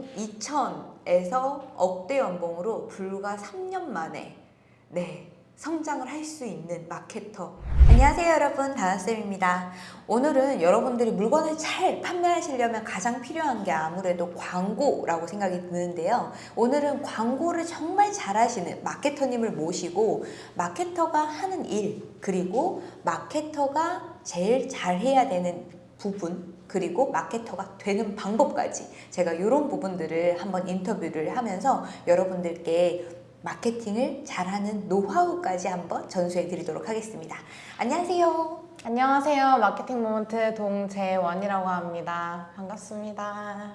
연봉 2천에서 억대 연봉으로 불과 3년 만에 네 성장을 할 수 있는 마케터. 안녕하세요 여러분. 다나쌤입니다. 오늘은 여러분들이 물건을 잘 판매하시려면 가장 필요한 게 아무래도 광고라고 생각이 드는데요. 오늘은 광고를 정말 잘하시는 마케터님을 모시고 마케터가 하는 일 그리고 마케터가 제일 잘해야 되는 부분 그리고 마케터가 되는 방법까지 제가 이런 부분들을 한번 인터뷰를 하면서 여러분들께 마케팅을 잘하는 노하우까지 한번 전수해 드리도록 하겠습니다. 안녕하세요. 안녕하세요. 마케팅 모먼트 동재원이라고 합니다. 반갑습니다.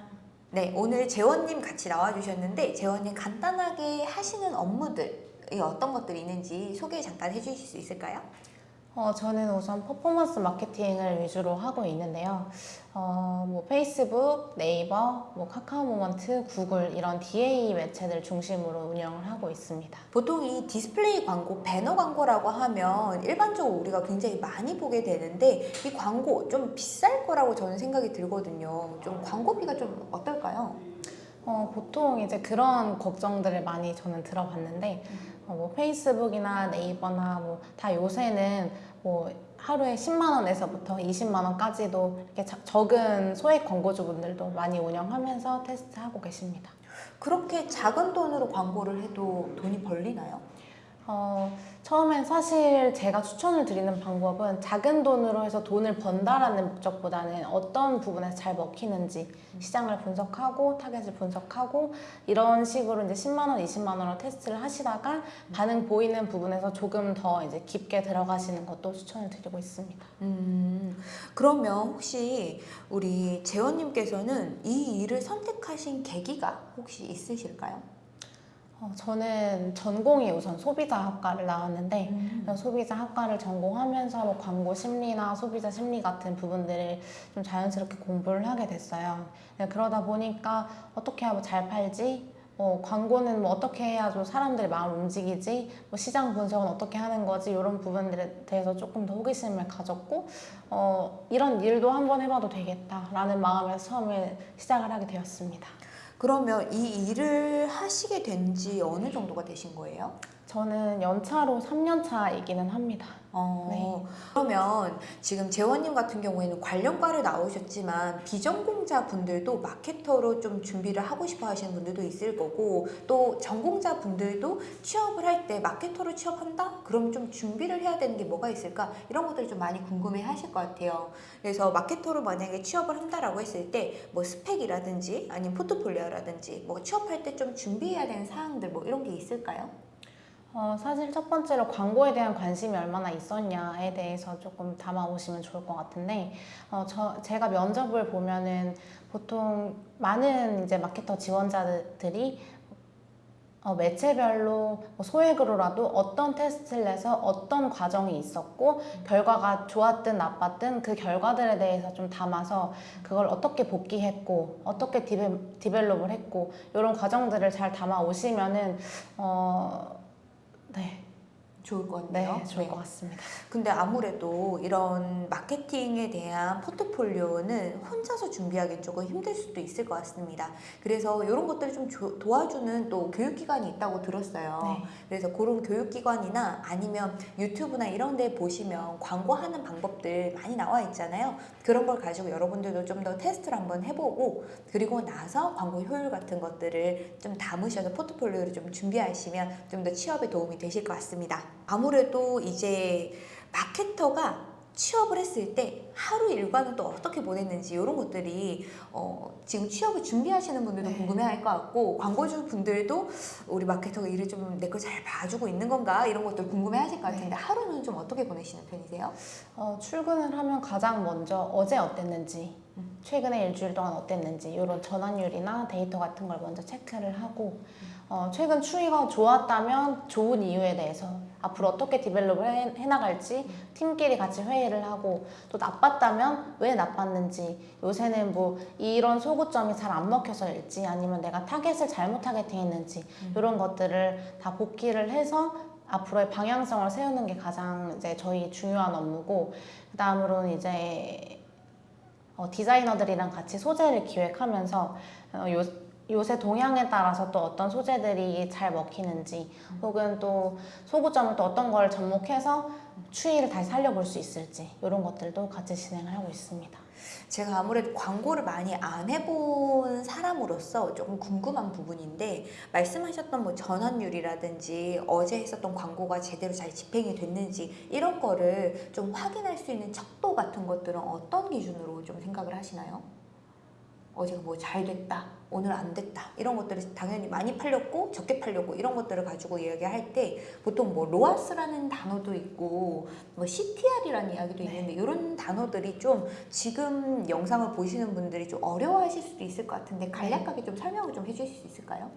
네, 오늘 재원님 같이 나와주셨는데 재원님 간단하게 하시는 업무들이 어떤 것들이 있는지 소개 잠깐 해주실 수 있을까요? 어, 저는 우선 퍼포먼스 마케팅을 위주로 하고 있는데요. 어, 뭐 페이스북, 네이버, 뭐 카카오 모먼트, 구글 이런 DA 매체들 중심으로 운영을 하고 있습니다. 보통 이 디스플레이 광고, 배너 광고라고 하면 일반적으로 우리가 굉장히 많이 보게 되는데 이 광고 좀 비쌀 거라고 저는 생각이 들거든요. 좀 광고비가 좀 어떨까요? 어, 보통 이제 그런 걱정들을 많이 저는 들어봤는데 어, 뭐 페이스북이나 네이버나 뭐 다 요새는 뭐 하루에 10만 원에서부터 20만 원까지도 이렇게 자- 적은 소액 광고주분들도 많이 운영하면서 테스트하고 계십니다. 그렇게 작은 돈으로 광고를 해도 돈이 벌리나요? 어, 처음엔 사실 제가 추천을 드리는 방법은 작은 돈으로 해서 돈을 번다라는 목적보다는 어떤 부분에서 잘 먹히는지 시장을 분석하고 타겟을 분석하고 이런 식으로 이제 10만 원, 20만 원으로 테스트를 하시다가 반응 보이는 부분에서 조금 더 이제 깊게 들어가시는 것도 추천을 드리고 있습니다. 음, 그러면 혹시 우리 재원님께서는 이 일을 선택하신 계기가 혹시 있으실까요? 어, 저는 전공이 우선 소비자학과를 나왔는데 그래서 소비자 학과를 전공하면서 뭐 광고 심리나 소비자 심리 같은 부분들을 좀 자연스럽게 공부를 하게 됐어요. 네, 그러다 보니까 어떻게 하면 잘 팔지? 뭐 광고는 뭐 어떻게 해야 좀 사람들의 마음을 움직이지? 뭐 시장 분석은 어떻게 하는 거지? 이런 부분들에 대해서 조금 더 호기심을 가졌고 어, 이런 일도 한번 해봐도 되겠다라는 마음에서 처음에 시작을 하게 되었습니다. 그러면 이 일을 하시게 된 지 어느 정도가 되신 거예요? 저는 연차로 3년 차이기는 합니다. 어, 네. 그러면 지금 재원님 같은 경우에는 관련과를 나오셨지만 비전공자 분들도 마케터로 좀 준비를 하고 싶어 하시는 분들도 있을 거고 또 전공자 분들도 취업을 할 때 마케터로 취업한다? 그럼 좀 준비를 해야 되는 게 뭐가 있을까? 이런 것들을 좀 많이 궁금해 하실 것 같아요. 그래서 마케터로 만약에 취업을 한다라고 했을 때 뭐 스펙이라든지 아니면 포트폴리오라든지 뭐 취업할 때 좀 준비해야 되는 사항들 뭐 이런 게 있을까요? 어, 사실 첫 번째로 광고에 대한 관심이 얼마나 있었냐에 대해서 조금 담아오시면 좋을 것 같은데, 어, 저, 제가 면접을 보면은 보통 많은 이제 마케터 지원자들이 어, 매체별로 뭐 소액으로라도 어떤 테스트를 해서 어떤 과정이 있었고 결과가 좋았든 나빴든 그 결과들에 대해서 좀 담아서 그걸 어떻게 복기했고 어떻게 devel, develop을 했고 이런 과정들을 잘 담아 오시면은 어, 네, 좋을 것 같네요. 네, 좋을 것 같습니다. 근데 아무래도 이런 마케팅에 대한 포트폴리오는 혼자서 준비하기 조금 힘들 수도 있을 것 같습니다. 그래서 이런 것들을 좀 조- 도와주는 또 교육기관이 있다고 들었어요. 네. 그래서 그런 교육기관이나 아니면 유튜브나 이런 데 보시면 광고하는 방법들 많이 나와 있잖아요. 그런 걸 가지고 여러분들도 좀 더 테스트를 한번 해보고 그리고 나서 광고 효율 같은 것들을 좀 담으셔서 포트폴리오를 좀 준비하시면 좀 더 취업에 도움이 되실 것 같습니다. 아무래도 이제 마케터가 취업을 했을 때 하루 일과는 또 어떻게 보냈는지 이런 것들이 어, 지금 취업을 준비하시는 분들도 네. 궁금해할 것 같고 광고주 분들도 우리 마케터가 일을 좀 내 걸 잘 봐주고 있는 건가 이런 것들 궁금해하실 것 같은데 네. 하루는 좀 어떻게 보내시는 편이세요? 어, 출근을 하면 가장 먼저 어제 어땠는지 음. 최근에 일주일 동안 어땠는지 이런 전환율이나 데이터 같은 걸 먼저 체크를 하고 어, 최근 추이가 좋았다면 좋은 이유에 대해서 앞으로 어떻게 develop을 해, 해나갈지 팀끼리 같이 회의를 하고 또 나빴다면 왜 나빴는지 요새는 뭐 이런 소구점이 잘 안 먹혀서일지 아니면 내가 타겟을 잘못 타겟팅했는지 이런 것들을 다 복기를 해서 앞으로의 방향성을 세우는 게 가장 이제 저희 중요한 업무고 그 다음으로는 이제 어, 디자이너들이랑 같이 소재를 기획하면서 어, 요, 요새 동향에 따라서 또 어떤 소재들이 잘 먹히는지 혹은 또 소구점을 또 어떤 걸 접목해서 추이를 다시 살려볼 수 있을지 이런 것들도 같이 진행을 하고 있습니다. 제가 아무래도 광고를 많이 안 해본 사람으로서 조금 궁금한 부분인데 말씀하셨던 뭐 전환율이라든지 어제 했었던 광고가 제대로 잘 집행이 됐는지 이런 거를 좀 확인할 수 있는 척도 같은 것들은 어떤 기준으로 좀 생각을 하시나요? 어제가 뭐 잘 됐다, 오늘 안 됐다 이런 것들이 당연히 많이 팔렸고 적게 팔렸고 이런 것들을 가지고 이야기할 때 보통 뭐 로아스라는 단어도 있고 뭐 CTR이라는 이야기도 네. 있는데 이런 단어들이 좀 지금 영상을 보시는 분들이 좀 어려워하실 수도 있을 것 같은데 간략하게 좀 설명을 좀 해주실 수 있을까요?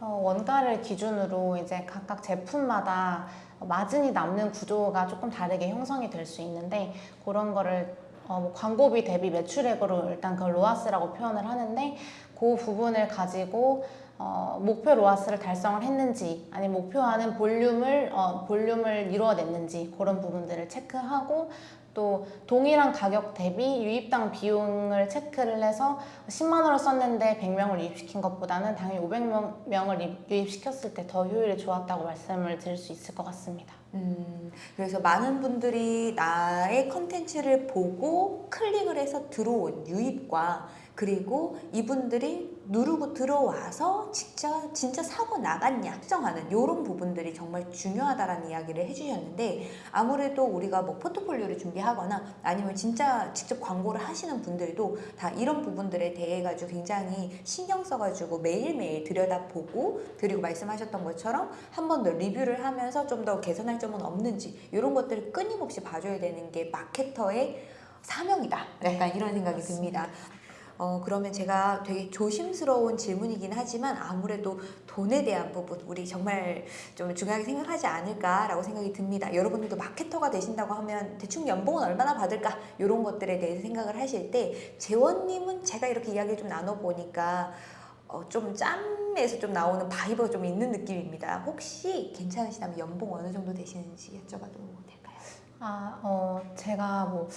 어, 원가를 기준으로 이제 각각 제품마다 마진이 남는 구조가 조금 다르게 형성이 될 수 있는데 그런 거를 어, 뭐 광고비 대비 매출액으로 일단 그걸 로아스라고 표현을 하는데 그 부분을 가지고 어, 목표 로아스를 달성을 했는지 아니면 목표하는 볼륨을 어, 볼륨을 이루어냈는지 그런 부분들을 체크하고 또 동일한 가격 대비 유입당 비용을 체크를 해서 10만 원을 썼는데 100명을 유입시킨 것보다는 당연히 500명을 유입시켰을 때 더 효율이 좋았다고 말씀을 드릴 수 있을 것 같습니다. 음, 그래서 많은 분들이 나의 컨텐츠를 보고 클릭을 해서 들어온 유입과 그리고 이분들이 누르고 들어와서 진짜 진짜 사고 나갔냐 측정하는 이런 부분들이 정말 중요하다라는 이야기를 해주셨는데 아무래도 우리가 뭐 포트폴리오를 준비하거나 아니면 진짜 직접 광고를 하시는 분들도 다 이런 부분들에 대해 가지고 굉장히 신경 써가지고 매일매일 들여다보고 그리고 말씀하셨던 것처럼 한 번 더 리뷰를 하면서 좀 더 개선할 점은 없는지 이런 것들을 끊임없이 봐줘야 되는 게 마케터의 사명이다. 약간 네, 이런 생각이 맞습니다. 듭니다. 어, 그러면 제가 되게 조심스러운 질문이긴 하지만 아무래도 돈에 대한 부분 우리 정말 좀 중요하게 생각하지 않을까라고 생각이 듭니다. 여러분들도 마케터가 되신다고 하면 대충 연봉은 얼마나 받을까 이런 것들에 대해서 생각을 하실 때 재원님은 제가 이렇게 이야기를 좀 나눠보니까 어, 좀 짬에서 좀 나오는 vibe가 좀 있는 느낌입니다. 혹시 괜찮으시다면 연봉 어느 정도 되시는지 여쭤봐도 될까요? 아, 어, 제가 뭐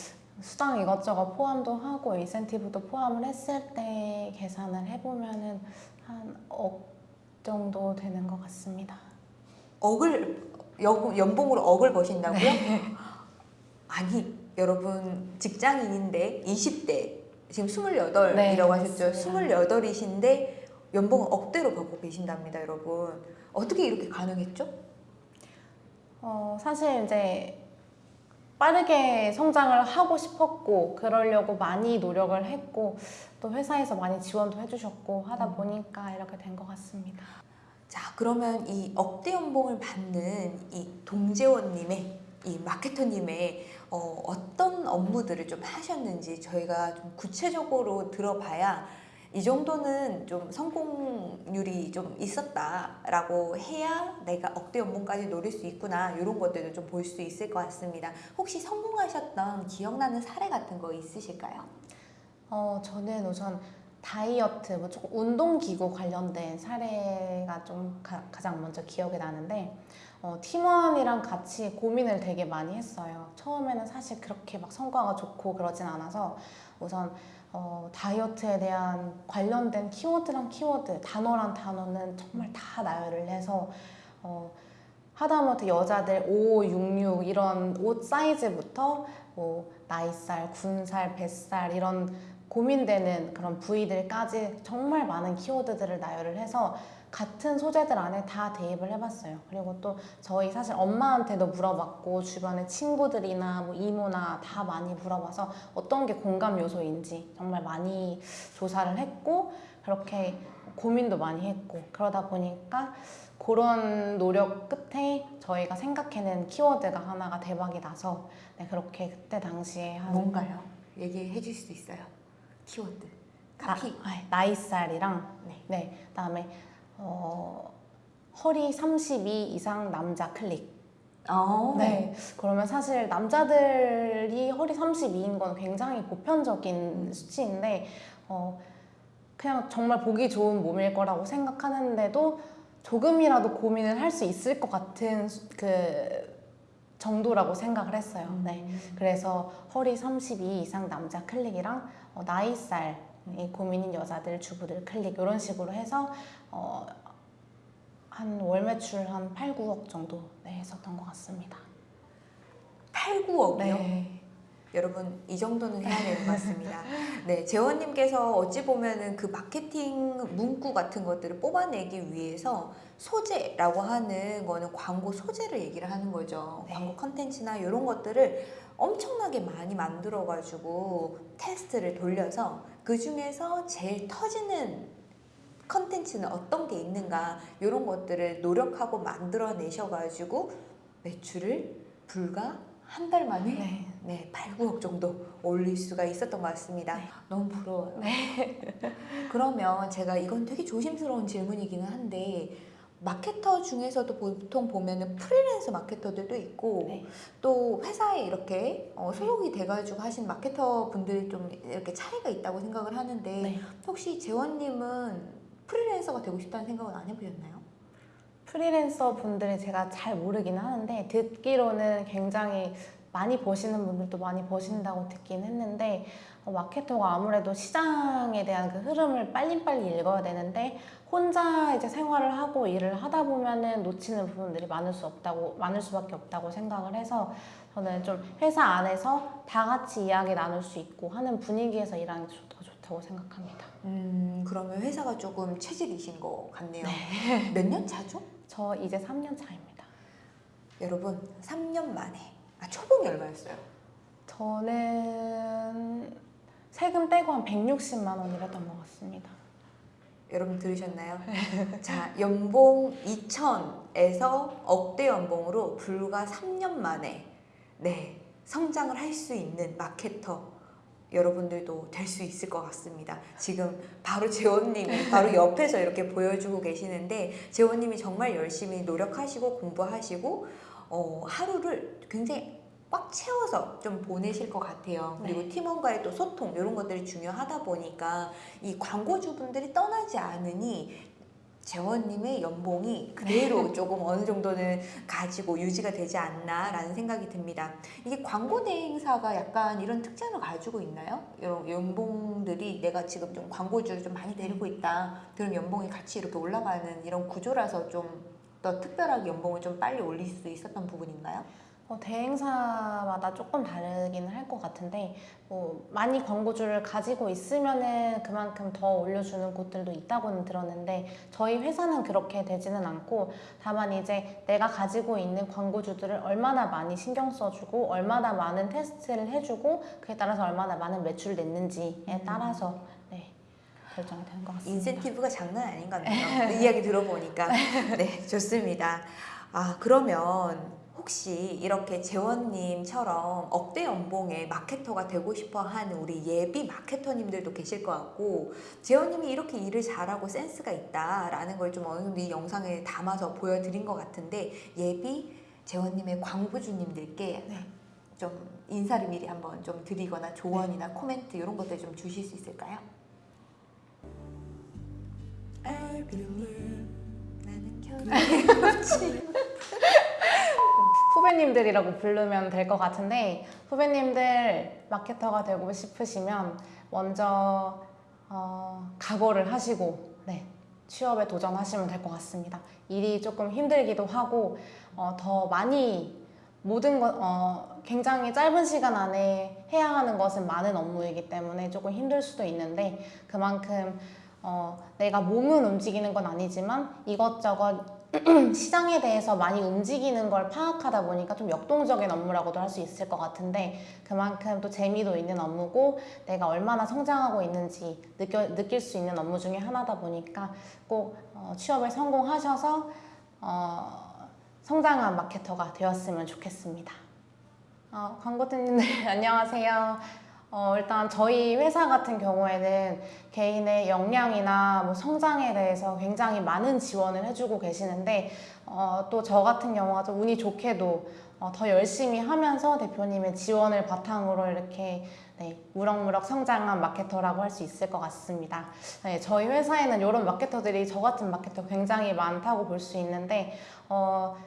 수당 이것저것 포함도 하고 인센티브도 포함을 했을 때 계산을 해보면은 한억 정도 되는 것 같습니다. 억을 여, 연봉으로 억을 버신다고요? 아니 여러분 직장인인데 20대 지금 28이라고 네, 하셨죠? 맞습니다. 28이신데 연봉을 억대로 받고 계신답니다 여러분 어떻게 이렇게 가능했죠? 어, 사실 이제 빠르게 성장을 하고 싶었고 그러려고 많이 노력을 했고 또 회사에서 많이 지원도 해주셨고 하다 음. 보니까 이렇게 된 것 같습니다. 자 그러면 이 억대 연봉을 받는 이 동재원님의 이 마케터님의 어, 어떤 업무들을 좀 하셨는지 저희가 좀 구체적으로 들어봐야 이 정도는 좀 성공률이 좀 있었다라고 해야 내가 억대 연봉까지 노릴 수 있구나 이런 것들도 좀 볼 수 있을 것 같습니다. 혹시 성공하셨던 기억나는 사례 같은 거 있으실까요? 어, 저는 우선 다이어트, 뭐 조금 운동기구 관련된 사례가 좀 가, 장 먼저 기억에 나는데 어, 팀원이랑 같이 고민을 되게 많이 했어요. 처음에는 사실 그렇게 막 성과가 좋고 그러진 않아서 우선 어, 다이어트에 대한 관련된 키워드랑 키워드, 단어랑 단어는 정말 다 나열을 해서 어, 하다못해 여자들 5, 6, 6 이런 옷 사이즈부터 뭐 나이살, 군살, 뱃살 이런 고민되는 그런 부위들까지 정말 많은 키워드들을 나열을 해서 같은 소재들 안에 다 대입을 해봤어요. 그리고 또 저희 사실 엄마한테도 물어봤고 주변의 친구들이나 뭐 이모나 다 많이 물어봐서 어떤 게 공감 요소인지 정말 많이 조사를 했고 그렇게 고민도 많이 했고 그러다 보니까 그런 노력 끝에 저희가 생각해낸 키워드가 하나가 대박이 나서 네, 그렇게 그때 당시에 한 뭔가요? 얘기해 주실 수 있어요. 키워드. 카피. 나, 아, 나이살이랑 네. 네, 그다음에 어, 허리 32 이상 남자 클릭. 어. 네. 그러면 사실 남자들이 허리 32인 건 굉장히 보편적인 음. 수치인데 어, 그냥 정말 보기 좋은 몸일 거라고 생각하는데도 조금이라도 고민을 할 수 있을 것 같은 수- 그 정도라고 생각을 했어요. 네. 음. 그래서 허리 32 이상 남자 클릭이랑 어, 나이살 이 고민인 여자들, 주부들 클릭 이런 식으로 해서 어, 한월 매출 한 8, 9억 정도 네, 했었던 것 같습니다. 8, 9억이요? 네. 여러분 이 정도는 해야 되는 것 같습니다. 네, 재원님께서 어찌 보면은 그 마케팅 문구 같은 것들을 뽑아내기 위해서 소재라고 하는 거는 광고 소재를 얘기를 하는 거죠. 네. 광고 컨텐츠나 이런 것들을 엄청나게 많이 만들어가지고 테스트를 돌려서 그 중에서 제일 터지는 컨텐츠는 어떤 게 있는가 이런 것들을 노력하고 만들어내셔가지고 매출을 불과 한 달 만에 네. 네, 8, 9억 정도 올릴 수가 있었던 것 같습니다. 네. 너무 부러워요. 그러면 제가 이건 되게 조심스러운 질문이기는 한데 마케터 중에서도 보통 보면은 프리랜서 마케터들도 있고 네. 또 회사에 이렇게 어, 소속이 돼가지고 하신 마케터 분들이 좀 이렇게 차이가 있다고 생각을 하는데 네. 혹시 재원님은 프리랜서가 되고 싶다는 생각은 안 해보셨나요? 프리랜서 분들이 제가 잘 모르긴 하는데 듣기로는 굉장히 많이 버시는 분들도 많이 버신다고 듣긴 했는데 어, 마케터가 아무래도 시장에 대한 그 흐름을 빨리빨리 읽어야 되는데 혼자 이제 생활을 하고 일을 하다 보면은 놓치는 부분들이 많을 수 없다고 많을 수밖에 없다고 생각을 해서 저는 좀 회사 안에서 다 같이 이야기 나눌 수 있고 하는 분위기에서 일하는 게 더 좋다고 생각합니다. 음 그러면 회사가 조금 체질이신 것 같네요. 몇년 차죠? 저 이제 3년 차입니다. 여러분 3년 만에 아 초봉이 얼마였어요? 저는 세금 떼고 한 160만 원 일했던 것 같습니다. 여러분 들으셨나요? 자 연봉 2천에서 억대 연봉으로 불과 3년 만에 네 성장을 할 수 있는 마케터 여러분들도 될 수 있을 것 같습니다. 지금 바로 재원님이 바로 옆에서 이렇게 보여주고 계시는데 재원님이 정말 열심히 노력하시고 공부하시고 어, 하루를 굉장히 꽉 채워서 좀 보내실 것 같아요. 그리고 네. 팀원과의 또 소통 이런 것들이 중요하다 보니까 이 광고주분들이 떠나지 않으니 재원님의 연봉이 그대로 조금 어느 정도는 가지고 유지가 되지 않나라는 생각이 듭니다. 이게 광고 대행사가 약간 이런 특징을 가지고 있나요? 이런 연봉들이 내가 지금 좀 광고주를 좀 많이 데리고 있다. 그럼 연봉이 같이 이렇게 올라가는 이런 구조라서 좀 더 특별하게 연봉을 좀 빨리 올릴 수 있었던 부분인가요? 어, 대행사마다 조금 다르긴 할 것 같은데 뭐 많이 광고주를 가지고 있으면은 그만큼 더 올려주는 곳들도 있다고는 들었는데 저희 회사는 그렇게 되지는 않고 다만 이제 내가 가지고 있는 광고주들을 얼마나 많이 신경 써주고 얼마나 많은 테스트를 해주고 그에 따라서 얼마나 많은 매출을 냈는지에 따라서 네, 결정이 되는 것 같습니다. 인센티브가 장난 아닌 것 같네요. 그 이야기 들어보니까. 네, 좋습니다. 아, 그러면 혹시 이렇게 재원님처럼 억대 연봉의 마케터가 되고 싶어 하는 우리 예비 마케터님들도 계실 것 같고, 재원님이 이렇게 일을 잘하고 센스가 있다라는 걸 좀 어느 정도 이 영상에 담아서 보여드린 것 같은데, 예비 재원님의 광고주님들께 네. 좀 인사를 미리 한번 좀 드리거나 조언이나 코멘트 이런 것들 좀 주실 수 있을까요? I believe 나는 꽃이 후배님들이라고 부르면 될 것 같은데 후배님들 마케터가 되고 싶으시면 먼저 어, 각오를 하시고 네, 취업에 도전하시면 될 것 같습니다. 일이 조금 힘들기도 하고 어, 더 많이 모든 것 어, 굉장히 짧은 시간 안에 해야 하는 것은 많은 업무이기 때문에 조금 힘들 수도 있는데 그만큼 어, 내가 몸은 움직이는 건 아니지만 이것저것 시장에 대해서 많이 움직이는 걸 파악하다 보니까 좀 역동적인 업무라고도 할 수 있을 것 같은데 그만큼 또 재미도 있는 업무고 내가 얼마나 성장하고 있는지 느껴, 느낄 수 있는 업무 중에 하나다 보니까 꼭 어, 취업에 성공하셔서 어, 성장한 마케터가 되었으면 좋겠습니다. 어, 광고팀님들 안녕하세요. 어, 일단 저희 회사 같은 경우에는 개인의 역량이나 뭐 성장에 대해서 굉장히 많은 지원을 해주고 계시는데 어, 또 저 같은 경우가 좀 운이 좋게도 어, 더 열심히 하면서 대표님의 지원을 바탕으로 이렇게 네, 무럭무럭 성장한 마케터라고 할 수 있을 것 같습니다. 네, 저희 회사에는 이런 마케터들이 저 같은 마케터 굉장히 많다고 볼 수 있는데 어,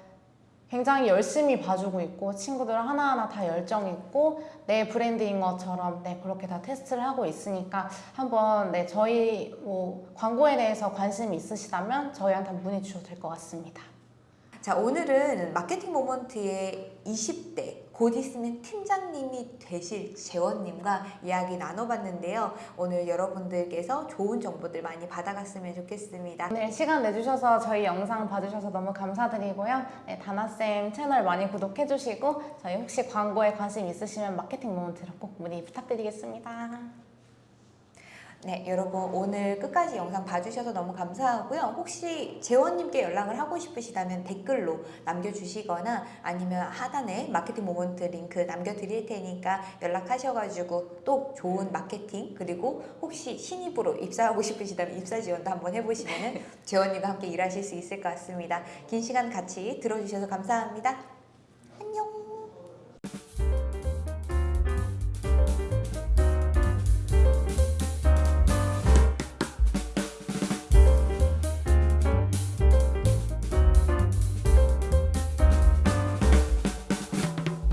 굉장히 열심히 봐주고 있고 친구들 하나하나 다 열정 있고 내 브랜드인 것처럼 네 그렇게 다 테스트를 하고 있으니까 한번 네 저희 뭐 광고에 대해서 관심이 있으시다면 저희한테 문의 주셔도 될 것 같습니다. 자, 오늘은 마케팅 모먼트의 20대 곧 있으면 팀장님이 되실 재원님과 이야기 나눠봤는데요. 오늘 여러분들께서 좋은 정보들 많이 받아갔으면 좋겠습니다. 오늘 시간 내주셔서 저희 영상 봐주셔서 너무 감사드리고요. 네, 다나쌤 채널 많이 구독해주시고 저희 혹시 광고에 관심 있으시면 마케팅 모먼트로 꼭 문의 부탁드리겠습니다. 네, 여러분 오늘 끝까지 영상 봐주셔서 너무 감사하고요. 혹시 재원님께 연락을 하고 싶으시다면 댓글로 남겨주시거나 아니면 하단에 마케팅 모먼트 링크 남겨드릴 테니까 연락하셔가지고 또 좋은 마케팅 그리고 혹시 신입으로 입사하고 싶으시다면 입사 지원도 한번 해보시면 재원님과 함께 일하실 수 있을 것 같습니다. 긴 시간 같이 들어주셔서 감사합니다.